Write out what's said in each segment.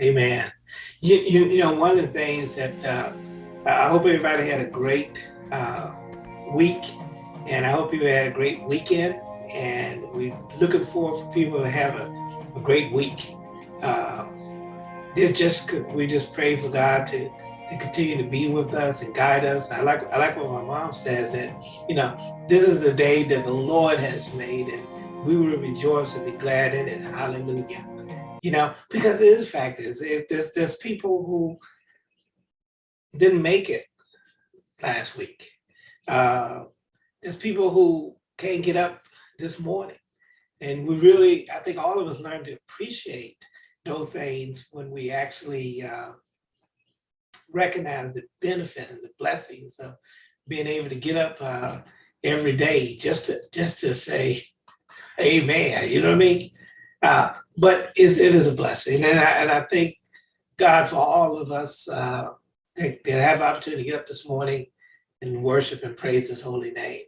Amen. You, you, you know, one of the things that uh, I hope everybody had a great uh, week and I hope you had a great weekend and we're looking forward for people to have a, a great week. Uh, just we just pray for God to to continue to be with us and guide us. I like I like what my mom says that you know this is the day that the Lord has made and we will rejoice and be glad in it. Hallelujah you know, because it is fact is if there's there's people who didn't make it last week. Uh, there's people who can't get up this morning. And we really, I think all of us learn to appreciate those things when we actually uh, recognize the benefit and the blessings of being able to get up uh, every day just to just to say, Amen. You know what I mean? Uh, but it is a blessing. And I, and I thank God for all of us uh, that, that have opportunity to get up this morning and worship and praise his holy name.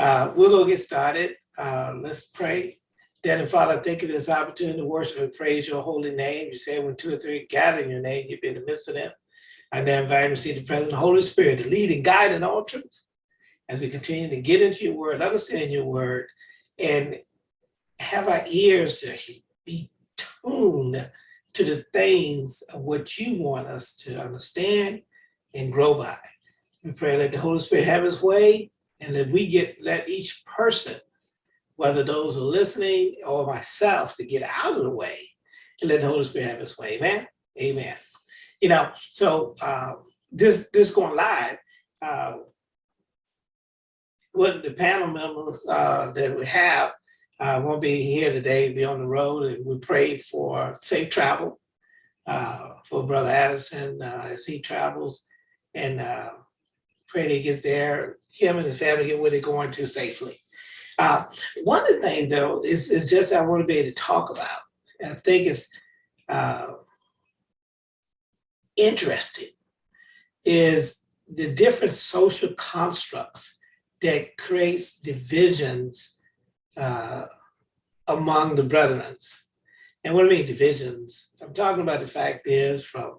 Uh, we're going to get started. Uh, let's pray. Daddy Father, thank you for this opportunity to worship and praise your holy name. You say when two or three gather in your name, you'll be in the midst of them. And I now invite and receive the presence of the Holy Spirit to lead and guide in all truth as we continue to get into your word, understand your word, and have our ears to be tuned to the things of what you want us to understand and grow by. We pray that the Holy Spirit have his way and that we get, let each person, whether those are listening or myself, to get out of the way and let the Holy Spirit have his way. Amen. Amen. You know, so uh, this this going live. Uh, what the panel members uh, that we have uh, won't be here today, be on the road, and we pray for safe travel uh, for Brother Addison uh, as he travels, and uh, pray that he gets there, him and his family get where they're going to safely. Uh, one of the things, though, is, is just I want to be able to talk about. I think it's uh, interesting is the different social constructs that creates divisions uh, among the brethren. And what I mean divisions, I'm talking about the fact is from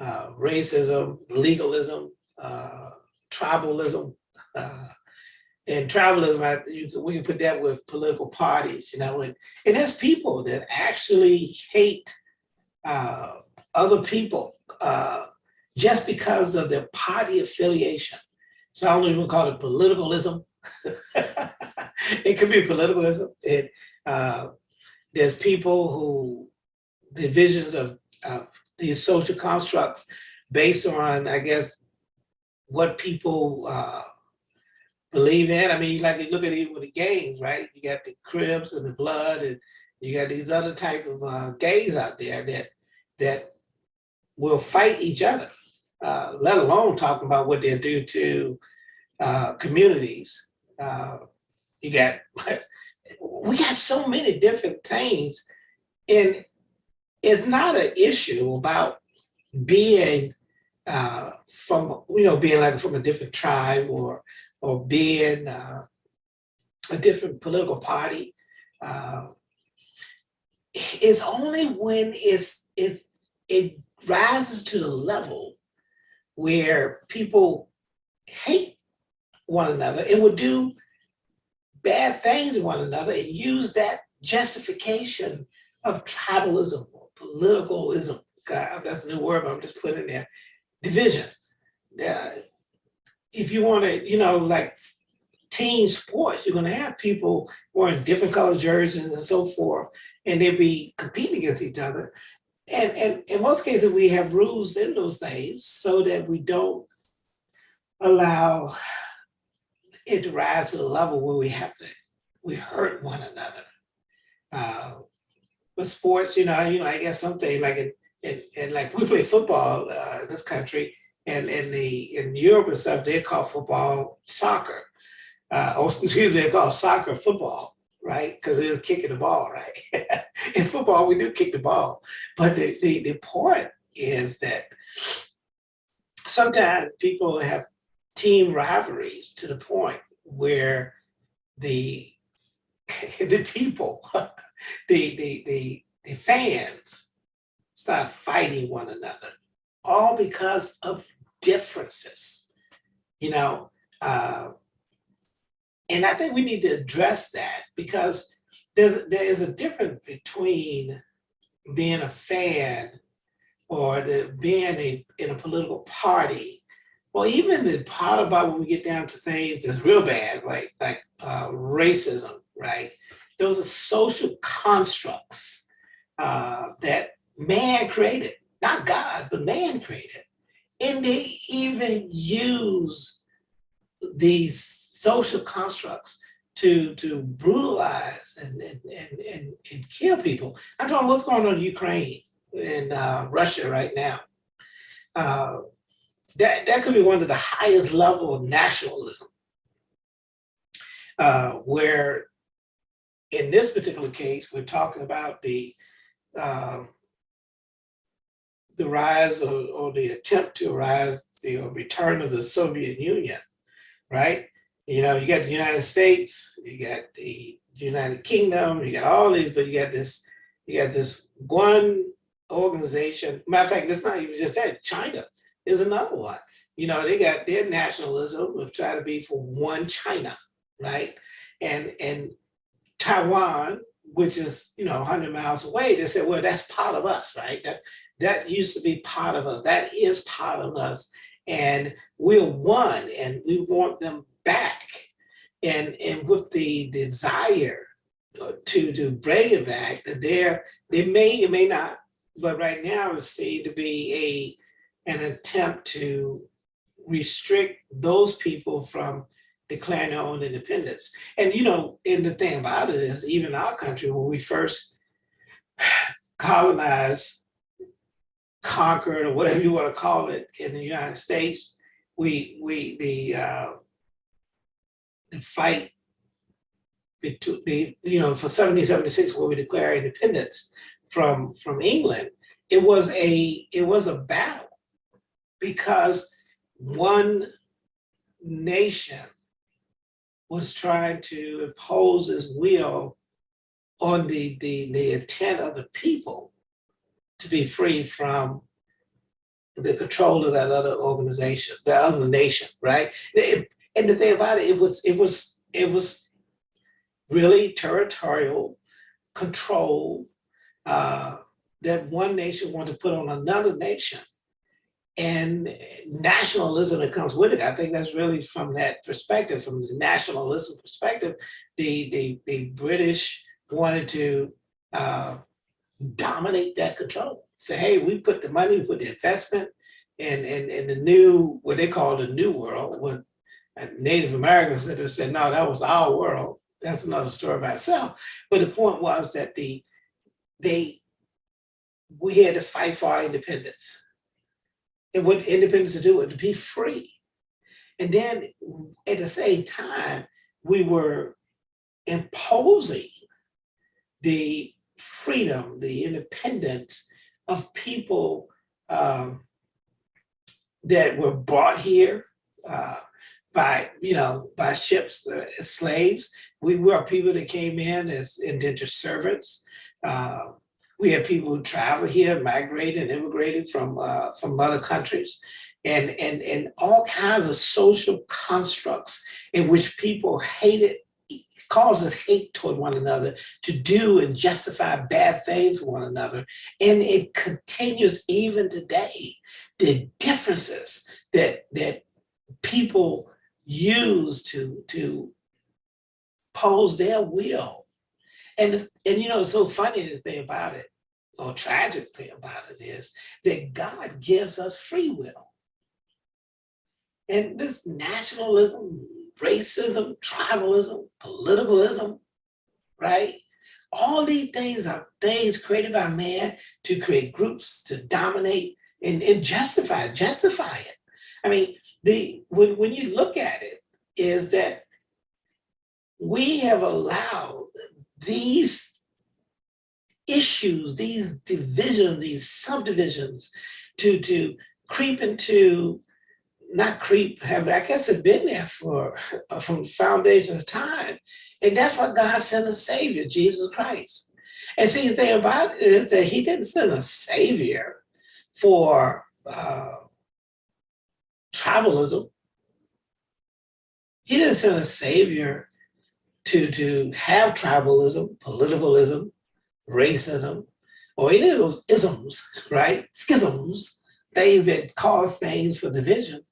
uh, racism, legalism, uh, tribalism, uh, and tribalism, I, you we can put that with political parties, you know, and, and there's people that actually hate uh, other people uh, just because of their party affiliation. So I don't even call it politicalism. it could be politicalism. It, uh, there's people who, divisions of, of these social constructs based on, I guess, what people uh, believe in. I mean, like you look at even with the gangs, right? You got the Crips and the Blood, and you got these other type of uh, gangs out there that that will fight each other, uh, let alone talking about what they do to uh, communities. You got we got so many different things and it's not an issue about being uh, from, you know, being like from a different tribe or, or being uh, a different political party. Uh, it's only when it's, it's, it rises to the level where people hate one another and would do bad things to one another and use that justification of tribalism or politicalism. God, that's a new word, but I'm just putting it there. Division. Uh, if you want to, you know, like team sports, you're going to have people wearing different color jerseys and so forth, and they'll be competing against each other. And, and in most cases, we have rules in those things so that we don't allow it rise to the level where we have to, we hurt one another. Uh, sports, you know, you know, I guess something like in, in like we play football uh, in this country, and in the in Europe and stuff, they call football soccer. Uh, or excuse me, they call soccer football, right? Because they're kicking the ball, right? in football, we do kick the ball, but the, the the point is that sometimes people have team rivalries to the point where the the people, the, the, the, the fans start fighting one another, all because of differences, you know? Uh, and I think we need to address that because there's, there is a difference between being a fan or the, being a, in a political party, or even the part about when we get down to things that's real bad, right? Like uh, racism, right? Those are social constructs uh, that man created, not God, but man created. And they even use these social constructs to to brutalize and and, and, and, and kill people. I'm talking what's going on in Ukraine and uh, Russia right now. Uh, that, that could be one of the highest level of nationalism, uh, where in this particular case, we're talking about the uh, the rise or, or, the attempt to rise, the return of the Soviet Union, right? You know, you got the United States, you got the United Kingdom, you got all these, but you got this, you got this one organization. Matter of fact, it's not even just that. China is another one. You know, they got their nationalism of trying to be for one China, right? And and Taiwan, which is you know 100 miles away, they said, well, that's part of us, right? That that used to be part of us. That is part of us, and we're one, and we want them back. And and with the desire to to bring it back, that there they may or may not but right now it seemed to be a an attempt to restrict those people from declaring their own independence. And you know, and the thing about it is even our country, when we first colonized, conquered, or whatever you want to call it in the United States, we we the uh, the fight between the you know for 1776 when we declare independence from from England, it was a it was a battle because one nation was trying to impose its will on the, the, the intent of the people to be free from the control of that other organization, the other nation, right? And the thing about it, it was it was it was really territorial control uh, that one nation wanted to put on another nation and nationalism that comes with it. I think that's really from that perspective, from the nationalism perspective, the, the, the British wanted to uh, dominate that control. Say, hey, we put the money, we put the investment and, and, and the new, what they call the new world, when Native Americans said, said, no, that was our world. That's another story by itself. But the point was that the they we had to fight for our independence. And what independence to do was to be free. And then at the same time, we were imposing the freedom, the independence of people um, that were brought here uh, by, you know, by ships uh, as slaves. We were people that came in as indentured servants. Uh, we have people who travel here, migrated and immigrated from uh, from other countries, and and and all kinds of social constructs in which people hated causes hate toward one another to do and justify bad things for one another. And it continues even today. The differences that that people use to to pose their will and, and you know, so funny the thing about it, or tragic thing about it is that God gives us free will. And this nationalism, racism, tribalism, politicalism, right? All these things are things created by man to create groups, to dominate and, and justify, justify it. I mean, the when, when you look at it, is that we have allowed these issues, these divisions, these subdivisions to, to creep into, not creep, have I guess have been there for from foundation of time. And that's why God sent a savior, Jesus Christ. And see, the thing about it is that he didn't send a savior for uh, tribalism. He didn't send a savior to, to have tribalism, politicalism, racism, or any of those isms, right? Schisms, things that cause things for division.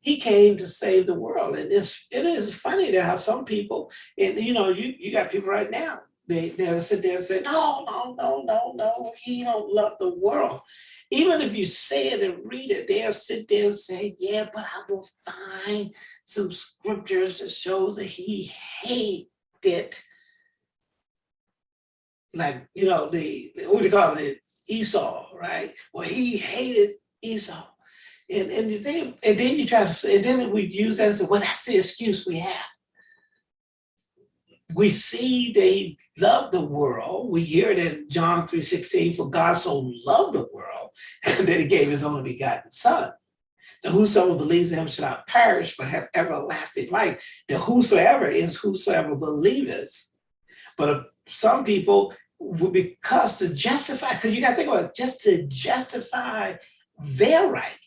He came to save the world. And it's, it is funny to have some people, and you know, you, you got people right now, they, they'll sit there and say, no, no, no, no, no, he don't love the world. Even if you say it and read it, they'll sit there and say, yeah, but I will find some scriptures that shows that he hated like, you know, the, what do you call it, Esau, right? Well, he hated Esau. And, and you think, and then you try to, and then we use that and say, well, that's the excuse we have. We see they love the world. We hear it in John 3.16, for God so loved the world that he gave his only begotten son. The whosoever believes in him shall not perish, but have everlasting life. The whosoever is whosoever believers. But some people, would because to justify, because you got to think about it, just to justify their right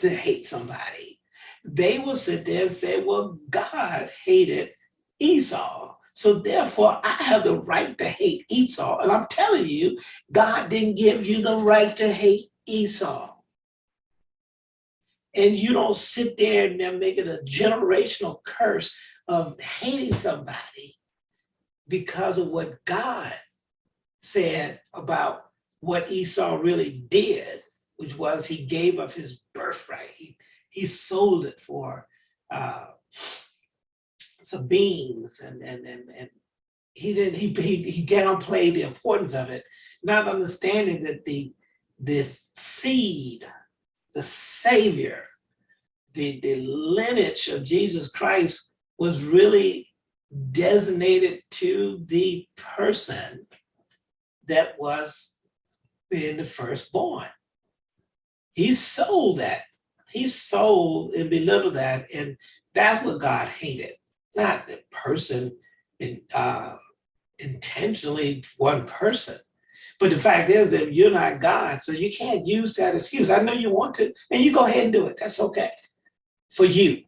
to hate somebody, they will sit there and say, well, God hated Esau. So therefore, I have the right to hate Esau. And I'm telling you, God didn't give you the right to hate Esau. And you don't sit there and then make it a generational curse of hating somebody because of what God said about what Esau really did, which was he gave up his birthright. He, he sold it for uh, some beans and, and, and, and he didn't, he, he, he downplayed the importance of it, not understanding that the, this seed, the savior, the, the lineage of Jesus Christ was really designated to the person that was being the firstborn. He sold that. He sold and belittled that. And that's what God hated, not the person in, uh, intentionally one person. But the fact is that you're not God, so you can't use that excuse. I know you want to, and you go ahead and do it. That's okay for you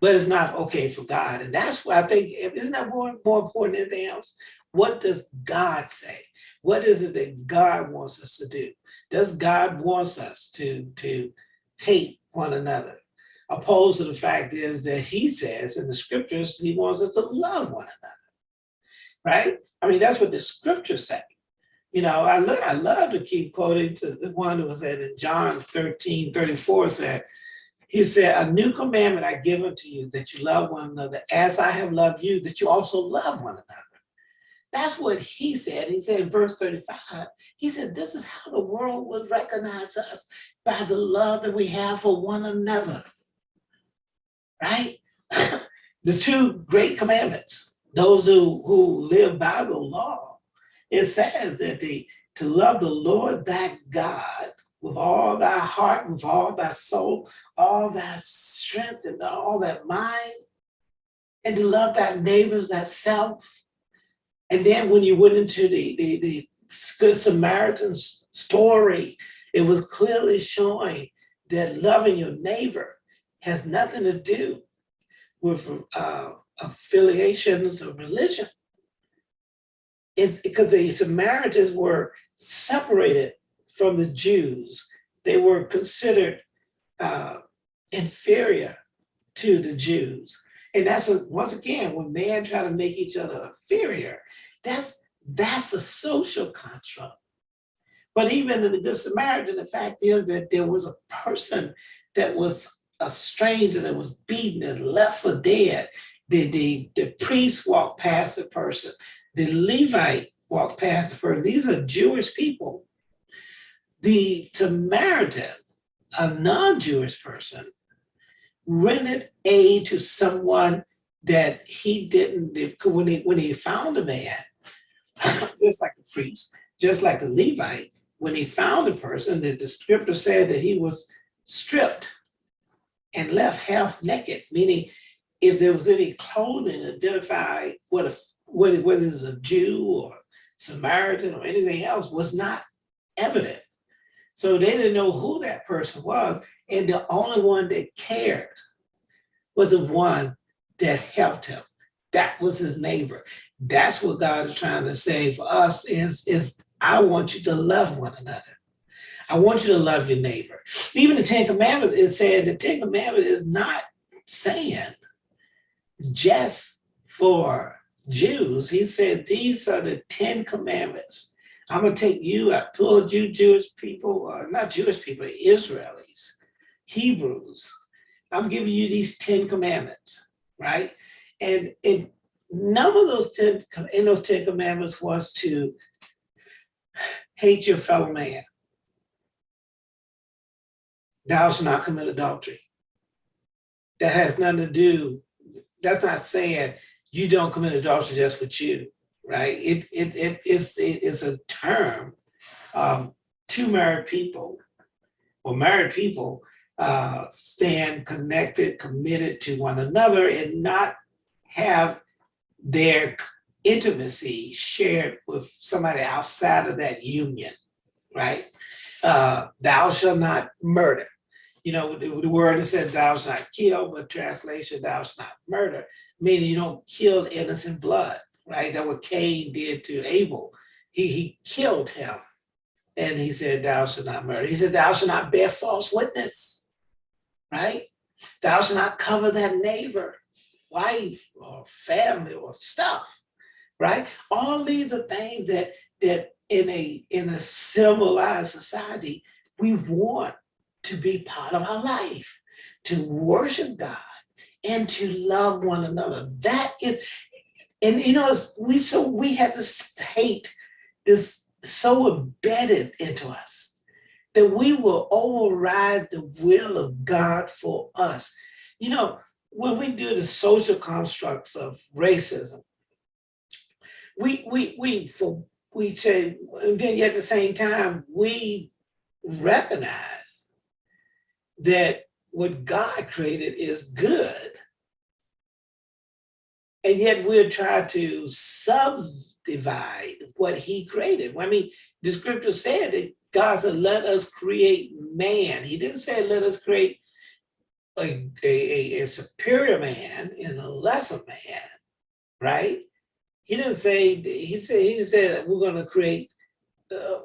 but it's not okay for God. And that's why I think, isn't that more, more important than anything else? What does God say? What is it that God wants us to do? Does God wants us to, to hate one another? Opposed to the fact is that he says in the scriptures, he wants us to love one another, right? I mean, that's what the scriptures say. You know, I, lo I love to keep quoting to the one that was in John 13, 34 said, he said, a new commandment I give unto you, that you love one another as I have loved you, that you also love one another. That's what he said. He said in verse 35, he said, this is how the world would recognize us by the love that we have for one another, right? the two great commandments, those who, who live by the law, it says that they, to love the Lord thy God with all thy heart, with all thy soul, all thy strength and all that mind, and to love thy neighbors, that self. And then when you went into the, the, the Good Samaritan story, it was clearly showing that loving your neighbor has nothing to do with uh, affiliations of religion. It's because the Samaritans were separated from the Jews. They were considered uh, inferior to the Jews. And that's, a, once again, when man try to make each other inferior, that's, that's a social construct. But even in the Good Samaritan, the fact is that there was a person that was a stranger that was beaten and left for dead. The, the, the priest walked past the person. The Levite walked past the person. These are Jewish people the Samaritan, a non-Jewish person, rendered aid to someone that he didn't, when he, when he found a man, just like the priest, just like the Levite, when he found a person, that the scripture said that he was stripped and left half naked, meaning if there was any clothing identify what a, whether, whether it's a Jew or Samaritan or anything else was not evident. So they didn't know who that person was. And the only one that cared was the one that helped him. That was his neighbor. That's what God is trying to say for us is, is I want you to love one another. I want you to love your neighbor. Even the Ten Commandments is saying the Ten Commandments is not saying just for Jews. He said, these are the 10 commandments. I'm gonna take you, I pulled you Jewish people, uh, not Jewish people, Israelis, Hebrews. I'm giving you these 10 commandments, right? And, and none of those 10, in those 10 commandments was to hate your fellow man. Thou shalt not commit adultery. That has nothing to do, that's not saying you don't commit adultery just with you, right? It, it, it, is, it is a term um, two married people or married people uh, stand connected, committed to one another and not have their intimacy shared with somebody outside of that union, right? Uh, thou shalt not murder. You know, the, the word that says thou shalt not kill, but translation, thou shalt not murder, meaning you don't kill innocent blood, right? That what Cain did to Abel. He, he killed him and he said, thou shalt not murder. He said, thou shalt not bear false witness, right? Thou shalt not cover that neighbor, wife or family or stuff, right? All these are things that, that in a, in a civilized society, we want to be part of our life, to worship God and to love one another. That is, and you know, we so we have this hate this so embedded into us that we will override the will of God for us. You know, when we do the social constructs of racism, we we we for we say, and then at the same time, we recognize that what God created is good. And yet we're trying to subdivide what he created. I mean, the scripture said that God said, let us create man. He didn't say, let us create a, a, a superior man and a lesser man, right? He didn't say, he said, he said we're gonna create uh,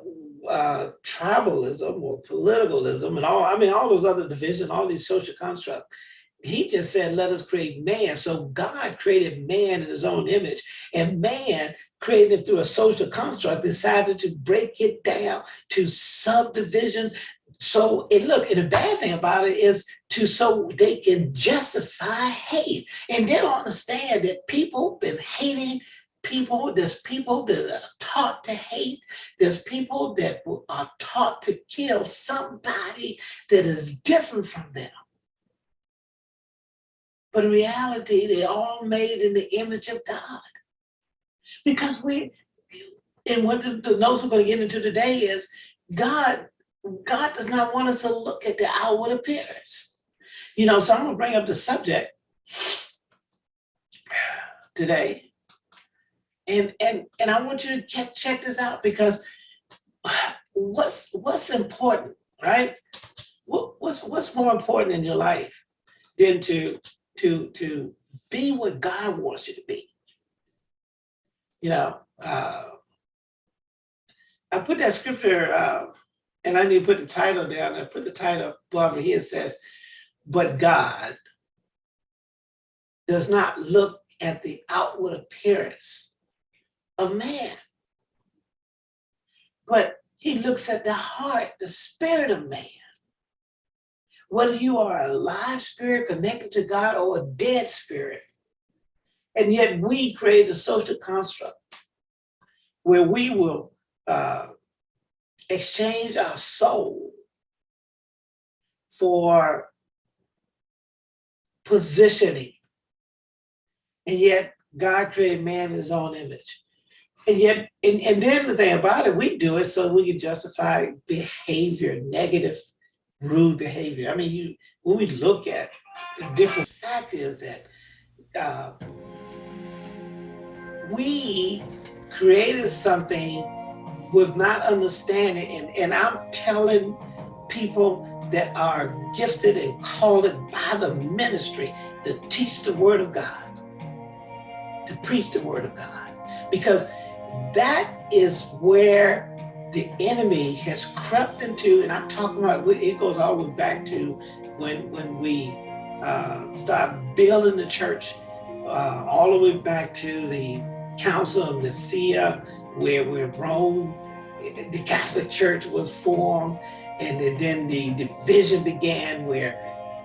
uh, tribalism or politicalism and all, I mean, all those other divisions, all these social constructs. He just said, let us create man. So God created man in his own image and man created through a social construct decided to break it down to subdivisions. So it look, and the bad thing about it is to so they can justify hate. And they don't understand that people been hating people, there's people that are taught to hate, there's people that are taught to kill somebody that is different from them. But in reality, they're all made in the image of God. Because we, and what the, the notes we're going to get into today is God, God does not want us to look at the outward appearance. You know, so I'm going to bring up the subject today and and and I want you to check check this out because what's what's important, right? What, what's what's more important in your life than to to to be what God wants you to be? You know, uh, I put that scripture, uh, and I need to put the title down. I put the title above here. It says, "But God does not look at the outward appearance." Of man. But he looks at the heart, the spirit of man. Whether you are a live spirit connected to God or a dead spirit. And yet we create a social construct where we will uh, exchange our soul for positioning. And yet God created man in his own image. And yet, and, and then the thing about it, we do it so we can justify behavior, negative, rude behavior. I mean, you when we look at the different fact is that uh, we created something with not understanding. And, and I'm telling people that are gifted and called by the ministry to teach the word of God, to preach the word of God. Because that is where the enemy has crept into, and I'm talking about, it goes all the way back to when, when we uh, start building the church, uh, all the way back to the Council of Nicaea, where, where Rome, the Catholic Church was formed, and then the division began where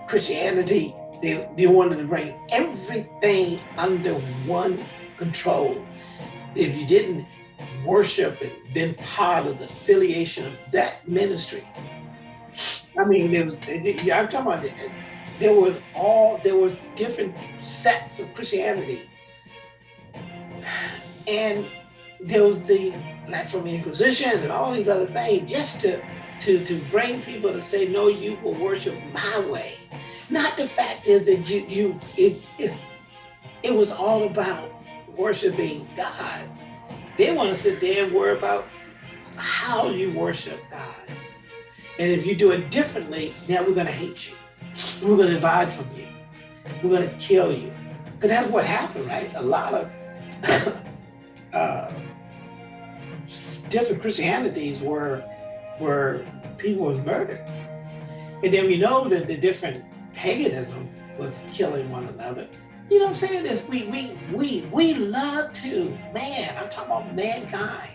Christianity, they, they wanted to bring everything under one control. If you didn't worship and been part of the affiliation of that ministry, I mean, there was, I'm talking about, there was all, there was different sects of Christianity. And there was the, like from the Inquisition and all these other things, just to to, to bring people to say, no, you will worship my way. Not the fact is that you, you it, it's, it was all about worshiping God. They want to sit there and worry about how you worship God. And if you do it differently, now we're going to hate you. We're going to divide from you. We're going to kill you. Because that's what happened, right? A lot of uh, different Christianities were were people were murdered. And then we know that the different paganism was killing one another. You know what I'm saying? Is we we we we love to, man, I'm talking about mankind,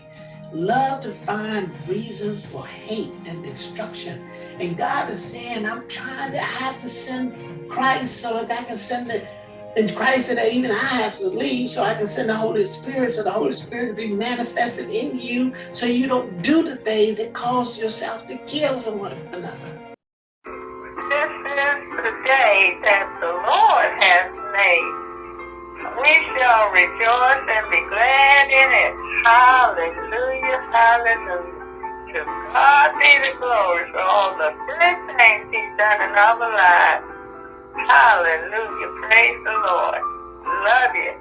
love to find reasons for hate and destruction. And God is saying, I'm trying to I have to send Christ so that I can send the and Christ said that even I have to leave so I can send the Holy Spirit so the Holy Spirit will be manifested in you so you don't do the things that cause yourself to kill someone another. This is the day that the Lord has made. We shall rejoice and be glad in it. Hallelujah, hallelujah. To God be the glory for all the great things he's done in our lives. Hallelujah. Praise the Lord. Love you.